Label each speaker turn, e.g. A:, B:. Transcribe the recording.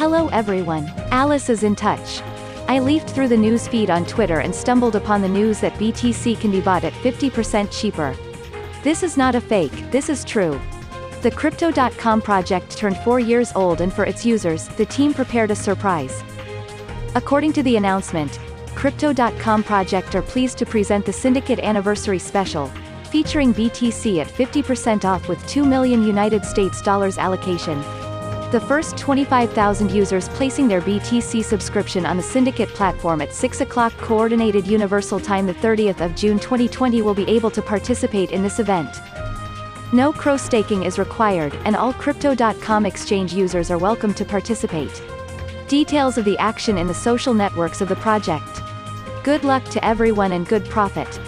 A: Hello everyone. Alice is in touch. I leafed through the news feed on Twitter and stumbled upon the news that BTC can be bought at 50% cheaper. This is not a fake, this is true. The Crypto.com project turned four years old and for its users, the team prepared a surprise. According to the announcement, Crypto.com project are pleased to present the Syndicate Anniversary Special, featuring BTC at 50% off with 2 million United States dollars allocation. The first 25,000 users placing their BTC subscription on the Syndicate platform at 6 o'clock Coordinated Universal Time the 30th of June 2020 will be able to participate in this event. No CRO staking is required, and all Crypto.com exchange users are welcome to participate. Details of the action in the social networks of the project. Good luck to everyone and good profit.